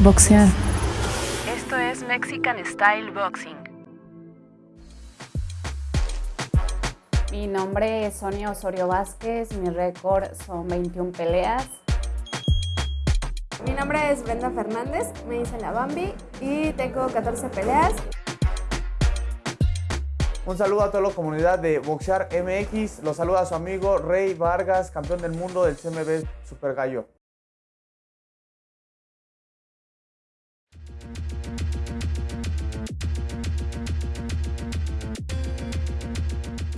boxear. Esto es Mexican Style Boxing. Mi nombre es Sonia Osorio Vázquez, mi récord son 21 peleas. Mi nombre es Brenda Fernández, me hice la Bambi y tengo 14 peleas. Un saludo a toda la comunidad de Boxear MX. Los saluda su amigo Rey Vargas, campeón del mundo del CMB Super Gallo.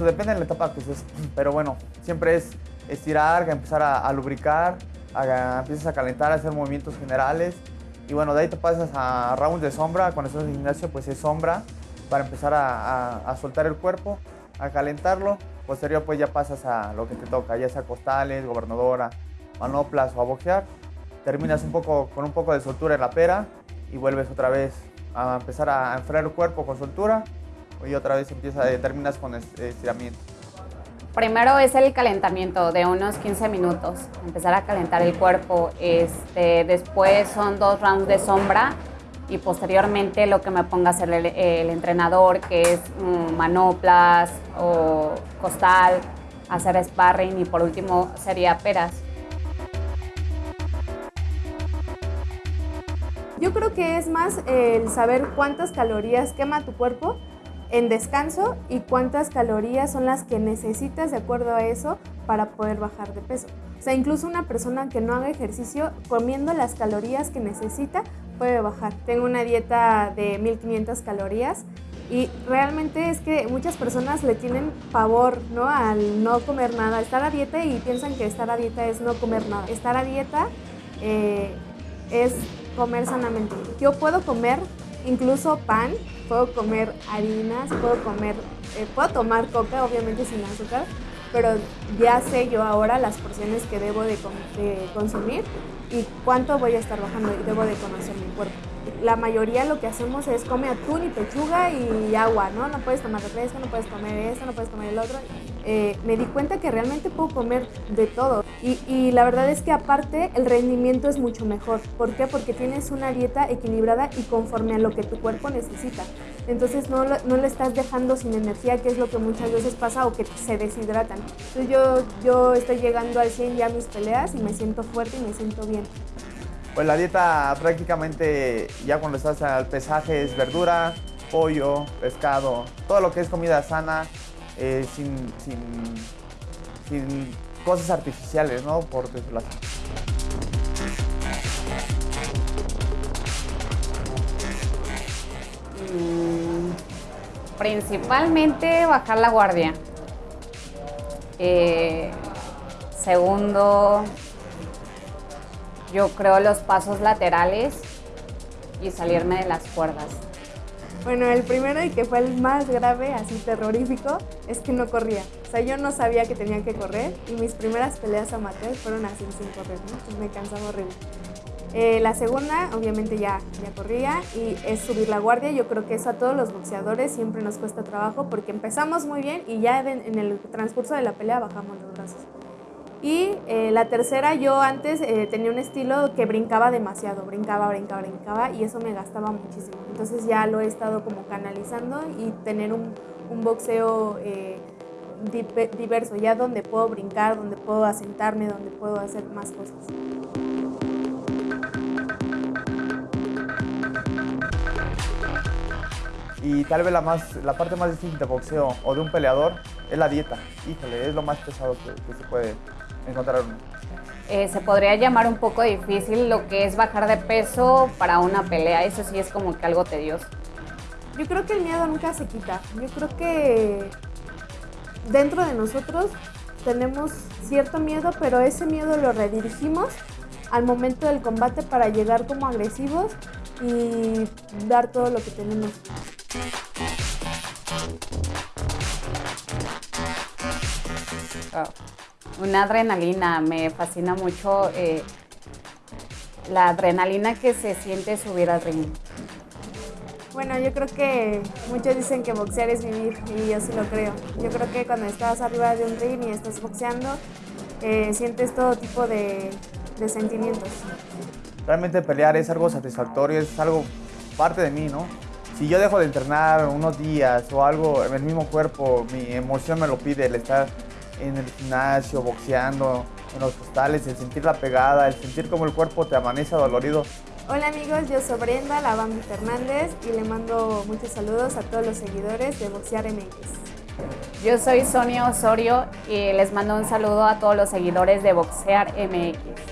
Depende de la etapa que estés, pero bueno, siempre es estirar, empezar a, lubricar, empiezas a calentar, a hacer movimientos generales y bueno, de ahí te pasas a rounds de sombra, cuando estás en el gimnasio pues es sombra para empezar a, soltar el cuerpo, a calentarlo, posterior pues ya pasas a lo que te toca, ya sea costales, gobernadora, manoplas o a boxear, terminas un poco, con un poco de soltura en la pera y vuelves otra vez a empezar a enfriar el cuerpo con soltura y otra vez empieza, eh, terminas con estiramiento. Primero es el calentamiento de unos 15 minutos, empezar a calentar el cuerpo. Este, después son dos rounds de sombra y posteriormente lo que me ponga a hacer el, entrenador, que es mm, manoplas o costal, hacer sparring y por último sería peras. Yo creo que es más el saber cuántas calorías quema tu cuerpo en descanso y cuántas calorías son las que necesitas de acuerdo a eso para poder bajar de peso. O sea, incluso una persona que no haga ejercicio, comiendo las calorías que necesita, puede bajar. Tengo una dieta de 1500 calorías y realmente es que muchas personas le tienen pavor ¿no? al no comer nada, estar a dieta y piensan que estar a dieta es no comer nada. Estar a dieta eh, es comer sanamente. Yo puedo comer incluso pan, puedo comer harinas, puedo comer, eh, puedo tomar coca, obviamente sin azúcar, pero ya sé yo ahora las porciones que debo de, consumir y cuánto voy a estar bajando y debo de conocer mi cuerpo. La mayoría lo que hacemos es come atún y pechuga y agua, ¿no? No puedes tomar refresco, no puedes comer esto, no puedes comer el otro. Eh, me di cuenta que realmente puedo comer de todo. Y, la verdad es que aparte el rendimiento es mucho mejor. ¿Por qué? Porque tienes una dieta equilibrada y conforme a lo que tu cuerpo necesita. Entonces no, no le estás dejando sin energía, que es lo que muchas veces pasa o que se deshidratan. Entonces yo, yo estoy llegando al 100 ya a mis peleas y me siento fuerte y me siento bien. Pues la dieta prácticamente ya cuando estás al pesaje es verdura, pollo, pescado, todo lo que es comida sana, eh, sin, sin, cosas artificiales, ¿no? Por así. Mm, principalmente bajar la guardia. Eh, segundo, yo creo los pasos laterales y salirme de las cuerdas. Bueno, el primero y que fue el más grave, así terrorífico, es que no corría. O sea, yo no sabía que tenía que correr y mis primeras peleas amateur fueron así sin correr, ¿no? me cansaba horrible. Eh, la segunda, obviamente ya, ya corría y es subir la guardia. Yo creo que eso a todos los boxeadores siempre nos cuesta trabajo porque empezamos muy bien y ya en el transcurso de la pelea bajamos los brazos. Y eh, la tercera, yo antes eh, tenía un estilo que brincaba demasiado, brincaba, brincaba, brincaba y eso me gastaba muchísimo. Entonces ya lo he estado como canalizando y tener un, un boxeo eh, diverso, ya donde puedo brincar, donde puedo asentarme, donde puedo hacer más cosas. Y tal vez la, más, la parte más difícil de boxeo o de un peleador es la dieta. Híjole, es lo más pesado que, que se puede encontrar eh, se podría llamar un poco difícil lo que es bajar de peso para una pelea. Eso sí es como que algo tedioso. Yo creo que el miedo nunca se quita. Yo creo que dentro de nosotros tenemos cierto miedo, pero ese miedo lo redirigimos al momento del combate para llegar como agresivos y dar todo lo que tenemos. Una adrenalina, me fascina mucho eh, la adrenalina que se siente subir al ring. Bueno, yo creo que muchos dicen que boxear es vivir y yo sí lo creo. Yo creo que cuando estás arriba de un ring y estás boxeando, eh, sientes todo tipo de, de sentimientos. realmente pelear es algo satisfactorio, es algo parte de mí, ¿no? Si yo dejo de entrenar unos días o algo en el mismo cuerpo, mi emoción me lo pide, el estar en el gimnasio, boxeando, en los costales, el sentir la pegada, el sentir como el cuerpo te amanece dolorido. Hola amigos, yo soy Brenda, la Bambi Fernández y le mando muchos saludos a todos los seguidores de Boxear MX. Yo soy Sonia Osorio y les mando un saludo a todos los seguidores de Boxear MX.